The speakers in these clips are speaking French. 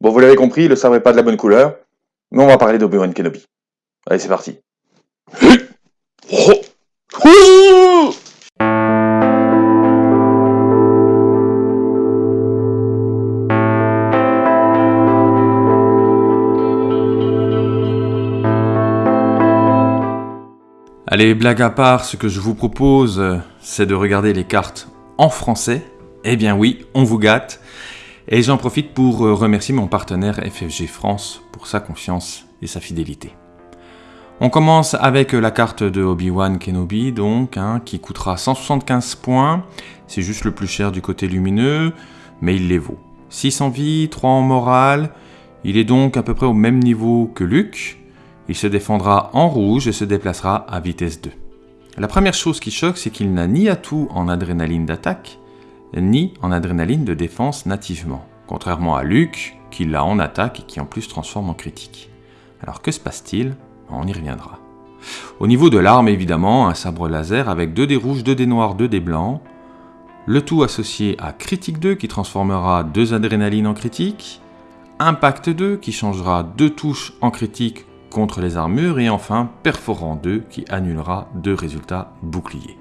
Bon, vous l'avez compris, le sabre est pas de la bonne couleur, mais on va parler d'Obi-Wan Kenobi. Allez, c'est parti. Allez, blague à part, ce que je vous propose, euh, c'est de regarder les cartes en français. Eh bien oui, on vous gâte. Et j'en profite pour euh, remercier mon partenaire FFG France pour sa confiance et sa fidélité. On commence avec la carte de Obi-Wan Kenobi, donc, hein, qui coûtera 175 points. C'est juste le plus cher du côté lumineux, mais il les vaut. 6 en vie, 3 en morale. Il est donc à peu près au même niveau que Luke. Il se défendra en rouge et se déplacera à vitesse 2. La première chose qui choque, c'est qu'il n'a ni atout en adrénaline d'attaque, ni en adrénaline de défense nativement, contrairement à Luke, qui l'a en attaque et qui en plus transforme en critique. Alors que se passe-t-il? On y reviendra. Au niveau de l'arme, évidemment, un sabre laser avec 2 dés rouges, 2 dés noirs, 2 dés blancs, le tout associé à Critique 2 qui transformera 2 adrénalines en critique, Impact 2 qui changera 2 touches en critique contre les armures, et enfin Perforant 2 qui annulera deux résultats boucliers.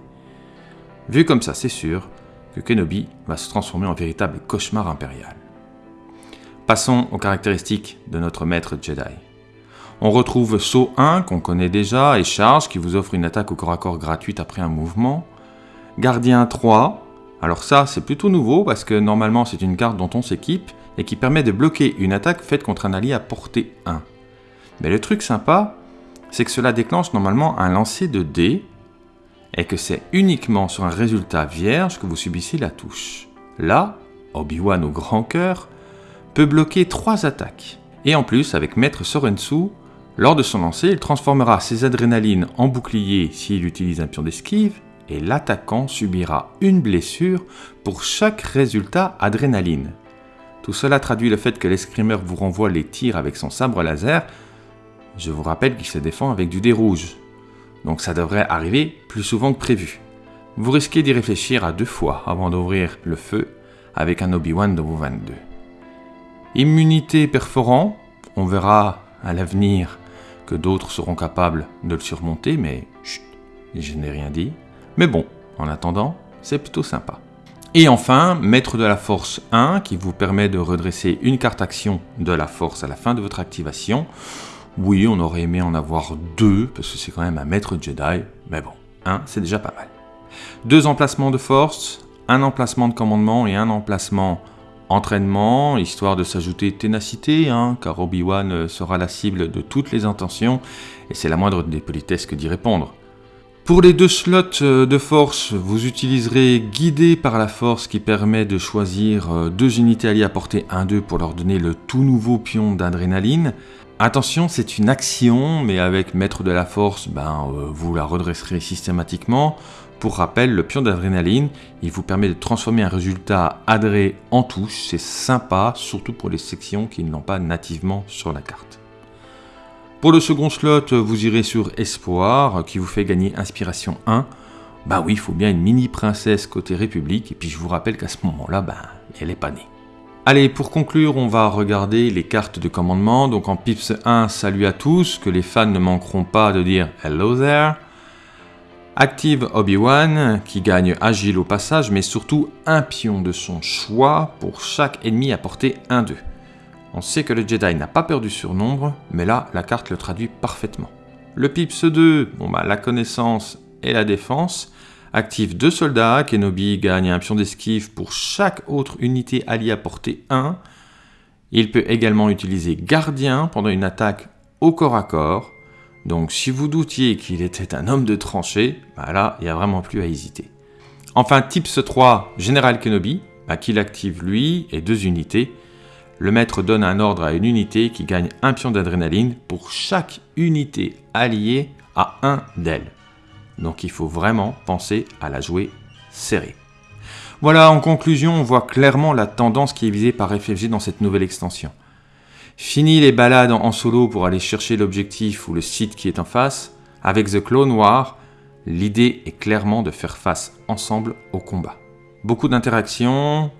Vu comme ça, c'est sûr que Kenobi va se transformer en véritable cauchemar impérial. Passons aux caractéristiques de notre maître Jedi. On retrouve Saut 1 qu'on connaît déjà et Charge qui vous offre une attaque au corps à corps gratuite après un mouvement. Gardien 3, alors ça c'est plutôt nouveau parce que normalement c'est une carte dont on s'équipe et qui permet de bloquer une attaque faite contre un allié à portée 1. Mais le truc sympa, c'est que cela déclenche normalement un lancer de dés et que c'est uniquement sur un résultat vierge que vous subissez la touche. Là, Obi-Wan au grand cœur peut bloquer 3 attaques. Et en plus, avec Maître Sorensu, lors de son lancer, il transformera ses adrénalines en bouclier s'il utilise un pion d'esquive, et l'attaquant subira une blessure pour chaque résultat adrénaline. Tout cela traduit le fait que l'escrimeur vous renvoie les tirs avec son sabre laser. Je vous rappelle qu'il se défend avec du dé rouge, donc ça devrait arriver plus souvent que prévu. Vous risquez d'y réfléchir à deux fois avant d'ouvrir le feu avec un Obi-Wan de vos 22. Immunité perforant, on verra à l'avenir que d'autres seront capables de le surmonter, mais chut, je n'ai rien dit. Mais bon, en attendant, c'est plutôt sympa. Et enfin, Maître de la Force 1, qui vous permet de redresser une carte action de la Force à la fin de votre activation. Oui, on aurait aimé en avoir deux, parce que c'est quand même un Maître Jedi, mais bon, un, c'est déjà pas mal. Deux emplacements de Force, un emplacement de commandement et un emplacement entraînement, histoire de s'ajouter ténacité, hein, car Obi-Wan sera la cible de toutes les intentions, et c'est la moindre des politesses que d'y répondre. Pour les deux slots euh, de force, vous utiliserez Guidé par la force qui permet de choisir euh, deux unités alliées à portée 1-2 pour leur donner le tout nouveau pion d'adrénaline. Attention, c'est une action, mais avec Maître de la Force, ben, euh, vous la redresserez systématiquement. Pour rappel, le pion d'adrénaline, il vous permet de transformer un résultat adré en touche. C'est sympa, surtout pour les sections qui ne l'ont pas nativement sur la carte. Pour le second slot, vous irez sur Espoir, qui vous fait gagner Inspiration 1. Bah oui, il faut bien une mini princesse côté République, et puis je vous rappelle qu'à ce moment-là, ben, elle est pas née. Allez, pour conclure, on va regarder les cartes de commandement. Donc en Pips 1, salut à tous, que les fans ne manqueront pas de dire Hello there. Active Obi-Wan, qui gagne Agile au passage, mais surtout un pion de son choix pour chaque ennemi à portée 1-2. On sait que le Jedi n'a pas peur du surnombre, mais là, la carte le traduit parfaitement. Le Pips 2, bon bah, la connaissance et la défense. Active deux soldats, Kenobi gagne un pion d'esquive pour chaque autre unité alliée à portée 1. Il peut également utiliser Gardien pendant une attaque au corps à corps. Donc si vous doutiez qu'il était un homme de tranchée, bah là, il n'y a vraiment plus à hésiter. Enfin, Tips 3, Général Kenobi, bah, qu'il active lui et deux unités le maître donne un ordre à une unité qui gagne un pion d'adrénaline pour chaque unité alliée à un d'elles. Donc il faut vraiment penser à la jouer serrée. Voilà, en conclusion, on voit clairement la tendance qui est visée par FFG dans cette nouvelle extension. Fini les balades en solo pour aller chercher l'objectif ou le site qui est en face, avec The Clone Noir, l'idée est clairement de faire face ensemble au combat. Beaucoup d'interactions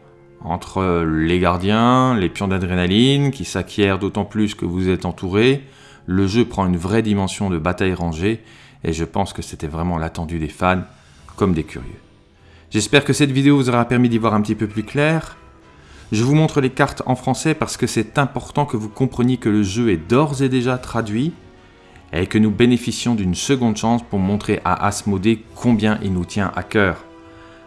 entre les gardiens, les pions d'adrénaline qui s'acquièrent d'autant plus que vous êtes entouré. Le jeu prend une vraie dimension de bataille rangée et je pense que c'était vraiment l'attendu des fans comme des curieux. J'espère que cette vidéo vous aura permis d'y voir un petit peu plus clair. Je vous montre les cartes en français parce que c'est important que vous compreniez que le jeu est d'ores et déjà traduit et que nous bénéficions d'une seconde chance pour montrer à Asmodée combien il nous tient à cœur.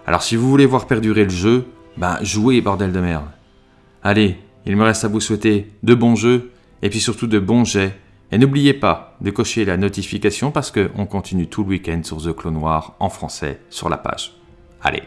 Alors si vous voulez voir perdurer le jeu, ben jouez bordel de merde. Allez, il me reste à vous souhaiter de bons jeux et puis surtout de bons jets. Et n'oubliez pas de cocher la notification parce qu'on continue tout le week-end sur The Clone Noir en français sur la page. Allez